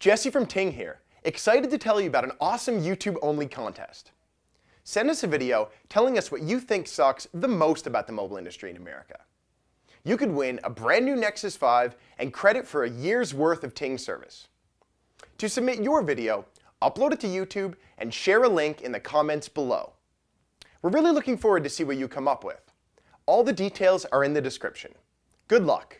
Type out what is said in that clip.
Jesse from Ting here, excited to tell you about an awesome YouTube-only contest. Send us a video telling us what you think sucks the most about the mobile industry in America. You could win a brand new Nexus 5 and credit for a year's worth of Ting service. To submit your video, upload it to YouTube and share a link in the comments below. We're really looking forward to see what you come up with. All the details are in the description. Good luck!